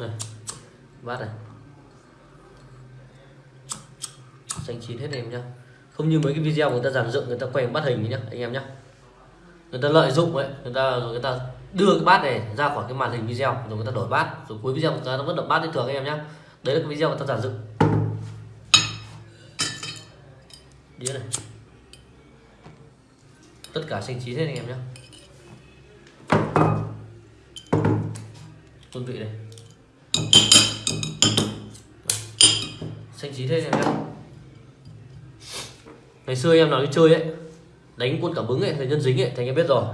này bát này. Xanh chín hết em nhá. Không như mấy cái video người ta giàn dựng, người ta quay bắt hình nhá, anh em nhá. Người ta lợi dụng ấy, người ta, rồi người ta đưa cái bát này ra khỏi cái màn hình video, rồi người ta đổi bát. Rồi cuối video người ta vẫn đập bát như thường anh em nhá. Đấy là cái video người ta giàn dựng. Đĩa này. Tất cả xanh chín hết anh em nhé quân vị này xanh chín thế này nhá. ngày xưa em nào đi chơi ấy đánh quân cảm ứng ấy thì nhân dính ấy thì anh em biết rồi.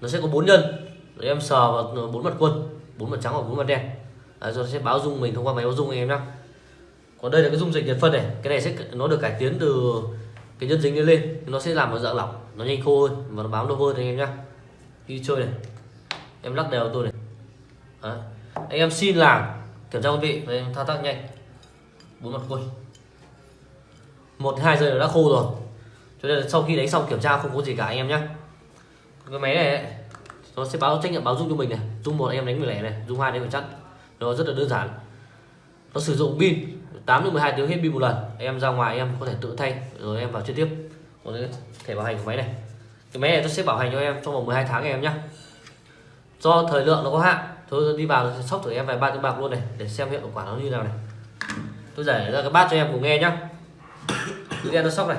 Nó sẽ có bốn nhân. Để em sờ vào bốn mặt quân bốn mặt trắng hoặc bốn mặt đen. Đấy, rồi nó sẽ báo dung mình thông qua máy báo dung anh em nhá. còn đây là cái dung dịch nhiệt phân này cái này sẽ nó được cải tiến từ cái nhân dính lên lên. Nó sẽ làm nó dạng lỏng nó nhanh khô hơn và nó bám lâu hơn anh em nhá. Đi chơi này. Em lắc đều tôi này. Đấy anh em xin làm. Kiểm tra quân vị. Và thao tác nhanh. Bốn mặt quân một hai giây đã khô rồi. Cho nên là sau khi đánh xong kiểm tra không có gì cả anh em nhé cái máy này ấy, nó sẽ báo trách nhiệm báo dung cho mình này. Dung một anh em đánh 10 lẻ này. Dung hai đánh phải chắc. Nó rất là đơn giản. Nó sử dụng pin 8 đến 12 tiếng hết pin một lần. Em ra ngoài em có thể tự thay. Rồi em vào chơi tiếp. Còn cái thẻ bảo hành của máy này. Cái máy này tôi sẽ bảo hành cho em trong vòng 12 tháng em nhé do thời lượng nó có hạn tôi đi vào sóc thử em vài ba tiếng bạc luôn này, để xem hiệu quả nó như nào này. Tôi giải ra cái bát cho em cùng nghe nhá. Cứ nghe nó sóc này.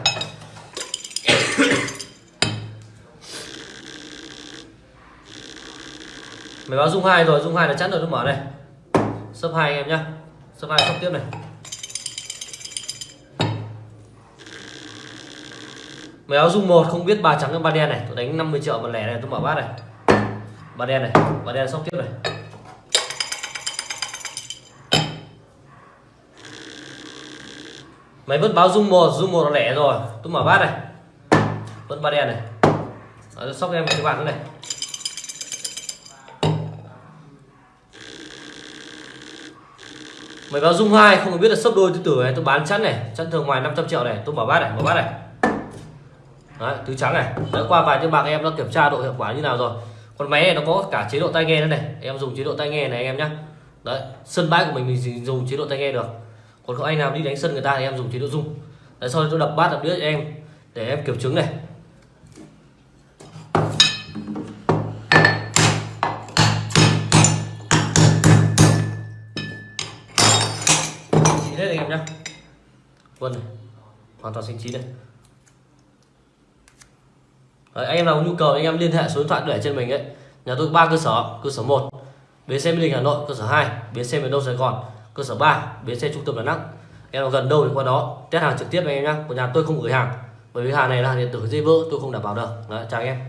Mày báo dung hai rồi, dung hai là chắn rồi, nó mở này. Sấp hai em nhá. Sấp hai sóc tiếp này. Mày áo dung một, không biết ba trắng hay ba đen này. Tôi đánh 50 triệu một lẻ này, tôi mở bát này. Ba đen này ba đen sóc tiếp này. Máy vẫn báo dung một dung một là lẻ rồi. Tôi mở bát này. Vẫn ba đen này. Đó, sóc em cái bạn nữa này. Máy báo dung hai không biết là sấp đôi tứ tử này tôi bán chắn này. Chắn thường ngoài 500 triệu này. Tôi mở bát này mở bát này. Đấy, tứ trắng này. Đã qua vài tiếng bạc em đã kiểm tra độ hiệu quả như nào rồi. Con máy này nó có cả chế độ tai nghe nữa này. Em dùng chế độ tai nghe này em nhá. Đấy sân bãi của mình mình dùng chế độ tai nghe được còn có anh nào đi đánh sân người ta thì em dùng chế độ dung, đấy sau đó tôi đập bát đập đĩa cho em để em kiểm chứng này. Chín hết anh em nhá. Vân này hoàn toàn xanh chín này Đấy, anh em nào có nhu cầu anh em liên hệ số điện thoại để trên mình ấy. Nhà tôi ba cơ sở cơ sở 1 bến xe mỹ đình hà nội cơ sở 2 bến xe miền đông sài gòn cơ sở 3 bến xe trung tâm đà nẵng. Em nào gần đâu thì qua đó test hàng trực tiếp với em nhá. Của nhà tôi không gửi hàng. Bởi vì hàng này là hàng điện tử dây vỡ tôi không đảm bảo được. Đấy, chào anh em.